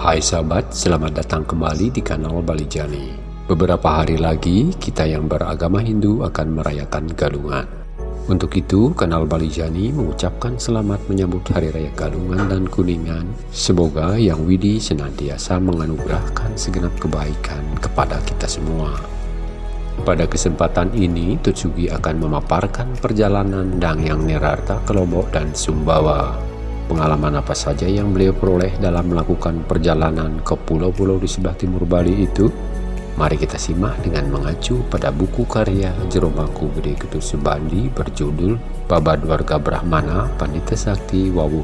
Hai sahabat, selamat datang kembali di kanal Bali Jani. Beberapa hari lagi, kita yang beragama Hindu akan merayakan Galungan. Untuk itu, kanal Bali Jani mengucapkan selamat menyambut Hari Raya Galungan dan Kuningan. Semoga Yang Widi senantiasa menganugerahkan segenap kebaikan kepada kita semua. Pada kesempatan ini, Tutsugi akan memaparkan perjalanan Dang Yang Nirarta ke Lombok dan Sumbawa. Pengalaman apa saja yang beliau peroleh dalam melakukan perjalanan ke pulau-pulau di sebelah timur Bali itu? Mari kita simak dengan mengacu pada buku karya Jeromaku Gede Ketut Subandi berjudul Babad Warga Brahmana Pandita Sakti Wawu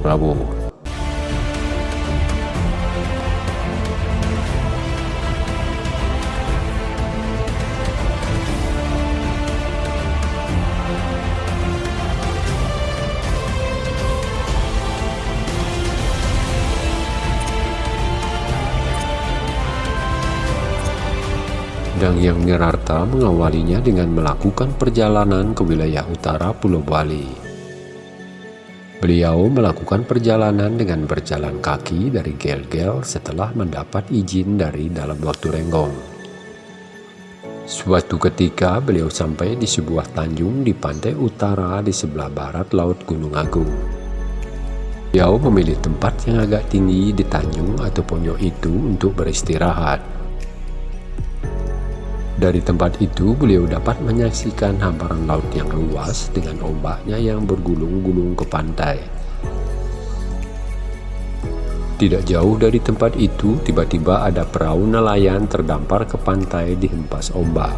Yang Nirarta mengawalinya dengan melakukan perjalanan ke wilayah utara Pulau Bali. Beliau melakukan perjalanan dengan berjalan kaki dari Gel-Gel setelah mendapat izin dari dalam waktu renggong. Suatu ketika beliau sampai di sebuah tanjung di pantai utara di sebelah barat Laut Gunung Agung. Beliau memilih tempat yang agak tinggi di tanjung atau pojok itu untuk beristirahat. Dari tempat itu, beliau dapat menyaksikan hamparan laut yang luas dengan ombaknya yang bergulung-gulung ke pantai. Tidak jauh dari tempat itu, tiba-tiba ada perahu nelayan terdampar ke pantai di hempas ombak.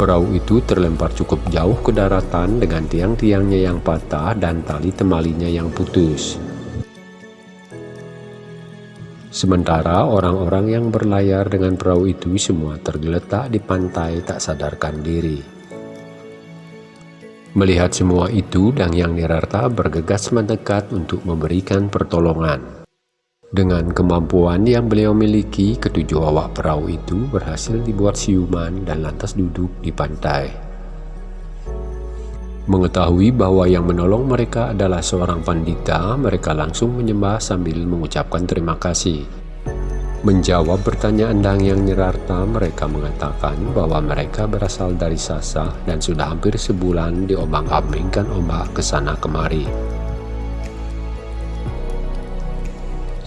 Perahu itu terlempar cukup jauh ke daratan dengan tiang-tiangnya yang patah dan tali temalinya yang putus. Sementara orang-orang yang berlayar dengan perahu itu semua tergeletak di pantai tak sadarkan diri. Melihat semua itu, Dang Yang Nirarta bergegas mendekat untuk memberikan pertolongan. Dengan kemampuan yang beliau miliki, ketujuh awak perahu itu berhasil dibuat siuman dan lantas duduk di pantai. Mengetahui bahwa yang menolong mereka adalah seorang pandita, mereka langsung menyembah sambil mengucapkan terima kasih. Menjawab pertanyaan Dang yang Nyerarta, mereka mengatakan bahwa mereka berasal dari Sasa dan sudah hampir sebulan diombang-ambingkan ombak ke sana kemari.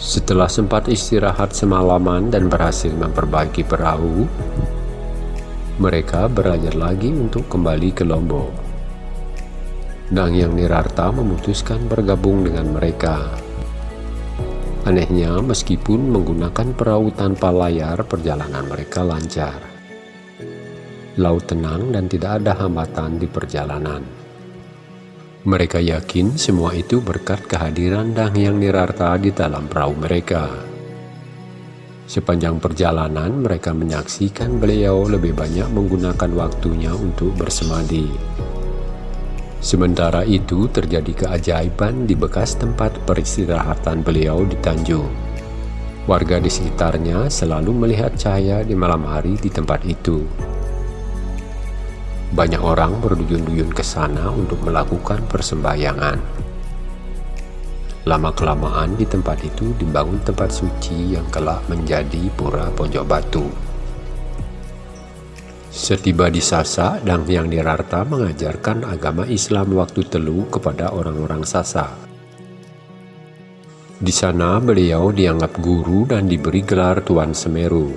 Setelah sempat istirahat semalaman dan berhasil memperbaiki perahu, mereka belajar lagi untuk kembali ke Lombok. Dang Yang Nirarta memutuskan bergabung dengan mereka. Anehnya, meskipun menggunakan perahu tanpa layar, perjalanan mereka lancar. Laut tenang dan tidak ada hambatan di perjalanan. Mereka yakin semua itu berkat kehadiran Dang Yang Nirarta di dalam perahu mereka. Sepanjang perjalanan, mereka menyaksikan beliau lebih banyak menggunakan waktunya untuk bersemadi. Sementara itu terjadi keajaiban di bekas tempat peristirahatan beliau di Tanjung. Warga di sekitarnya selalu melihat cahaya di malam hari di tempat itu. Banyak orang berduyun-duyun ke sana untuk melakukan persembahyangan. Lama-kelamaan di tempat itu dibangun tempat suci yang kelak menjadi pura pojok batu. Setiba di Sasa, Dang Yang Dirarta mengajarkan agama Islam waktu telu kepada orang-orang Sasa. Di sana beliau dianggap guru dan diberi gelar Tuan Semeru.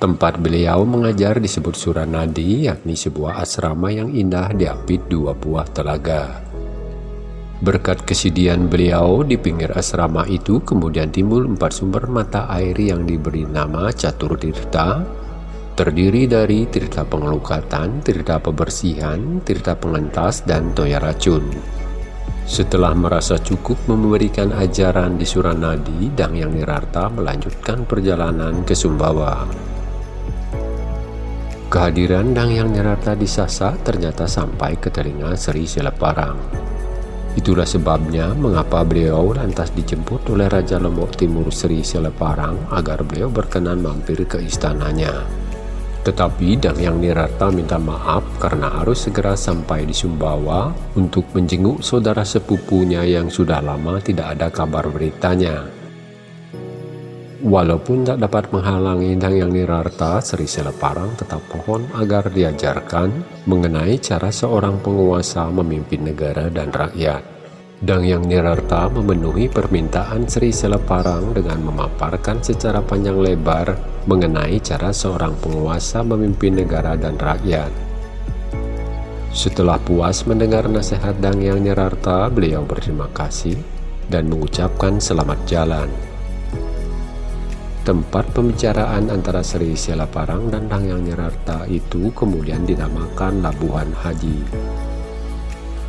Tempat beliau mengajar disebut Suranadi, yakni sebuah asrama yang indah diapit dua buah telaga. Berkat kesidian beliau di pinggir asrama itu kemudian timbul empat sumber mata air yang diberi nama Catur Tirta, terdiri dari tirta pengelukatan, tirta pebersihan, tirta pengentas, dan toya racun. Setelah merasa cukup memberikan ajaran di Suranadi, Dang Yang Nirarta melanjutkan perjalanan ke Sumbawa. Kehadiran Dang Yang Nirarta di Sasa ternyata sampai ke telinga Sri Seleparang. Itulah sebabnya mengapa beliau lantas dijemput oleh Raja Lombok Timur Sri Seleparang agar beliau berkenan mampir ke istananya. Tetapi Dang Yang Nirarta minta maaf karena harus segera sampai di Sumbawa untuk menjenguk saudara sepupunya yang sudah lama tidak ada kabar beritanya. Walaupun tak dapat menghalangi Dang Yang Nirarta, Sri Seleparang tetap pohon agar diajarkan mengenai cara seorang penguasa memimpin negara dan rakyat. Dang Yang Nirarta memenuhi permintaan Sri Seleparang dengan memaparkan secara panjang lebar mengenai cara seorang penguasa memimpin negara dan rakyat. Setelah puas mendengar nasihat Dang Yang Nirarta, beliau berterima kasih dan mengucapkan selamat jalan. Tempat pembicaraan antara Sri Selaparang dan Dang Yang Nirarta itu kemudian dinamakan Labuhan Haji.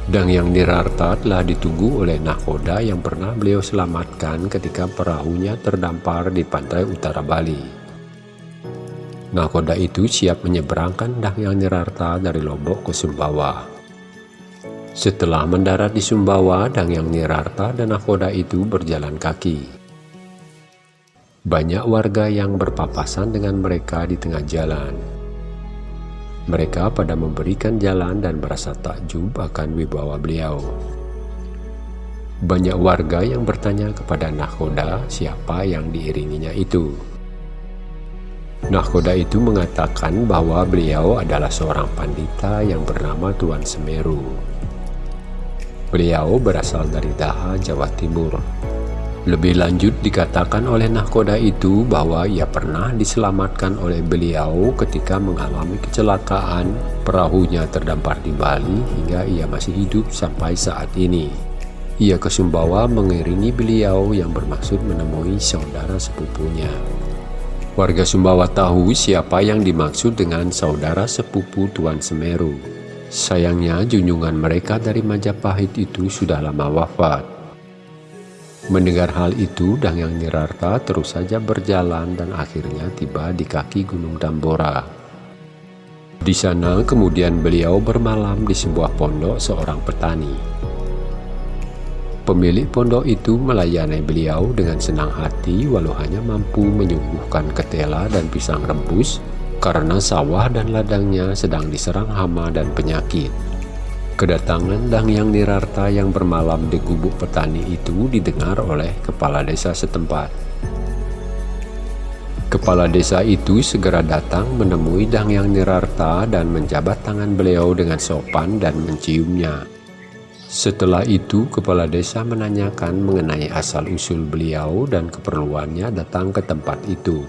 Dang Yang Nirarta telah ditunggu oleh nahkoda yang pernah beliau selamatkan ketika perahunya terdampar di pantai utara Bali. Nahkoda itu siap menyeberangkan Dang Yang Nirarta dari Lombok ke Sumbawa. Setelah mendarat di Sumbawa, Dang Yang Nirarta dan nahkoda itu berjalan kaki. Banyak warga yang berpapasan dengan mereka di tengah jalan. Mereka pada memberikan jalan dan merasa takjub akan wibawa beliau. Banyak warga yang bertanya kepada Nahkoda siapa yang diiringinya itu. Nahkoda itu mengatakan bahwa beliau adalah seorang pandita yang bernama Tuan Semeru. Beliau berasal dari Daha, Jawa Timur. Lebih lanjut dikatakan oleh nahkoda itu bahwa ia pernah diselamatkan oleh beliau ketika mengalami kecelakaan perahunya terdampar di Bali hingga ia masih hidup sampai saat ini. Ia ke Sumbawa mengiringi beliau yang bermaksud menemui saudara sepupunya. Warga Sumbawa tahu siapa yang dimaksud dengan saudara sepupu Tuan Semeru. Sayangnya junjungan mereka dari Majapahit itu sudah lama wafat. Mendengar hal itu, Dang Yang Nirarta terus saja berjalan dan akhirnya tiba di kaki Gunung Tambora. Di sana kemudian beliau bermalam di sebuah pondok seorang petani. Pemilik pondok itu melayani beliau dengan senang hati walau hanya mampu menyuguhkan ketela dan pisang rebus karena sawah dan ladangnya sedang diserang hama dan penyakit. Kedatangan Dang Yang Nirarta yang bermalam di gubuk petani itu didengar oleh kepala desa setempat. Kepala desa itu segera datang menemui Dang Yang Nirarta dan menjabat tangan beliau dengan sopan dan menciumnya. Setelah itu, kepala desa menanyakan mengenai asal-usul beliau dan keperluannya datang ke tempat itu.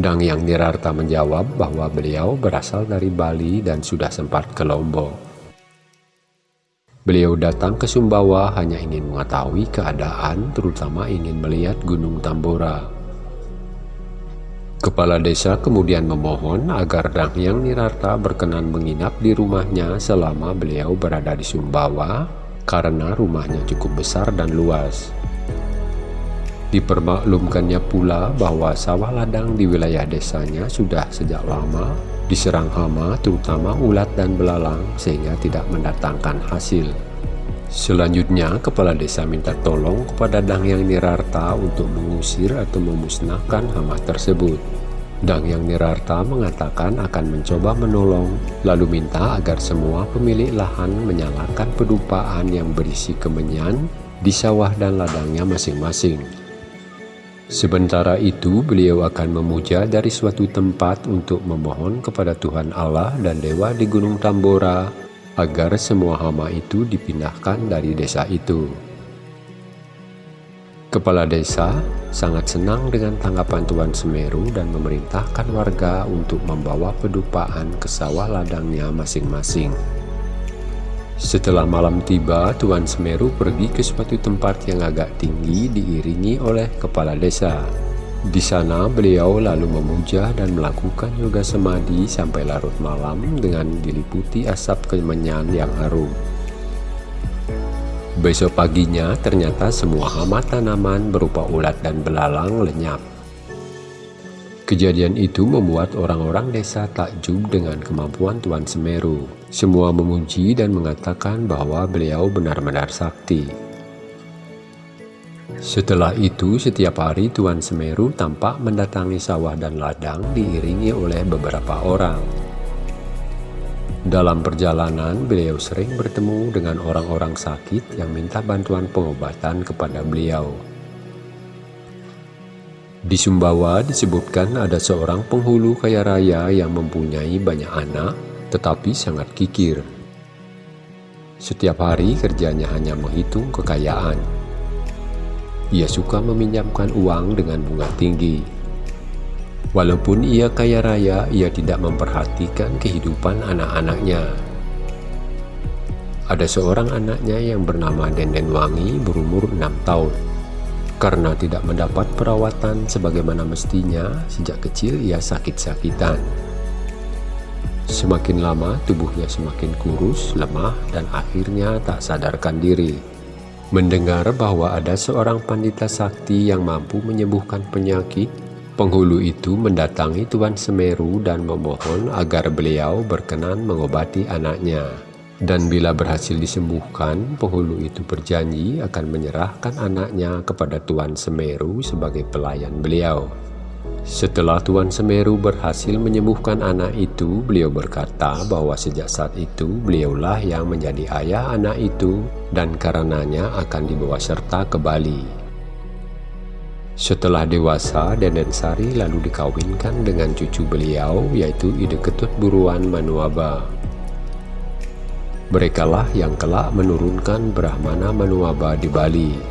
Dang Yang Nirarta menjawab bahwa beliau berasal dari Bali dan sudah sempat ke Lombok. Beliau datang ke Sumbawa hanya ingin mengetahui keadaan, terutama ingin melihat Gunung Tambora. Kepala desa kemudian memohon agar Dang Yang Nirarta berkenan menginap di rumahnya selama beliau berada di Sumbawa, karena rumahnya cukup besar dan luas. Dipermaklumkannya pula bahwa sawah ladang di wilayah desanya sudah sejak lama diserang hama terutama ulat dan belalang sehingga tidak mendatangkan hasil. Selanjutnya, kepala desa minta tolong kepada Dang Yang Nirarta untuk mengusir atau memusnahkan hama tersebut. Dang Yang Nirarta mengatakan akan mencoba menolong, lalu minta agar semua pemilik lahan menyalakan pedupaan yang berisi kemenyan di sawah dan ladangnya masing-masing. Sementara itu, beliau akan memuja dari suatu tempat untuk memohon kepada Tuhan Allah dan Dewa di Gunung Tambora agar semua hama itu dipindahkan dari desa itu. Kepala desa sangat senang dengan tanggapan Tuan Semeru dan memerintahkan warga untuk membawa pedupaan ke sawah ladangnya masing-masing. Setelah malam tiba, Tuan Semeru pergi ke suatu tempat yang agak tinggi diiringi oleh kepala desa. Di sana beliau lalu memuja dan melakukan yoga semadi sampai larut malam dengan diliputi asap kemenyan yang harum. Besok paginya ternyata semua hama tanaman berupa ulat dan belalang lenyap. Kejadian itu membuat orang-orang desa takjub dengan kemampuan Tuan Semeru. Semua memuji dan mengatakan bahwa beliau benar-benar sakti. Setelah itu, setiap hari Tuan Semeru tampak mendatangi sawah dan ladang diiringi oleh beberapa orang. Dalam perjalanan, beliau sering bertemu dengan orang-orang sakit yang minta bantuan pengobatan kepada beliau. Di Sumbawa disebutkan ada seorang penghulu kaya raya yang mempunyai banyak anak, tetapi sangat kikir. Setiap hari kerjanya hanya menghitung kekayaan. Ia suka meminjamkan uang dengan bunga tinggi. Walaupun ia kaya raya, ia tidak memperhatikan kehidupan anak-anaknya. Ada seorang anaknya yang bernama Denden Wangi berumur 6 tahun. Karena tidak mendapat perawatan sebagaimana mestinya, sejak kecil ia sakit-sakitan. Semakin lama tubuhnya semakin kurus, lemah, dan akhirnya tak sadarkan diri. Mendengar bahwa ada seorang pandita sakti yang mampu menyembuhkan penyakit, penghulu itu mendatangi Tuan Semeru dan memohon agar beliau berkenan mengobati anaknya. Dan bila berhasil disembuhkan, penghulu itu berjanji akan menyerahkan anaknya kepada Tuan Semeru sebagai pelayan beliau. Setelah Tuan Semeru berhasil menyembuhkan anak itu, beliau berkata bahwa sejak saat itu beliaulah yang menjadi ayah anak itu dan karenanya akan dibawa serta ke Bali. Setelah dewasa, Denden Sari lalu dikawinkan dengan cucu beliau yaitu Ide Ketut Buruan Manuaba. Merekalah yang kelak menurunkan Brahmana Manuaba di Bali.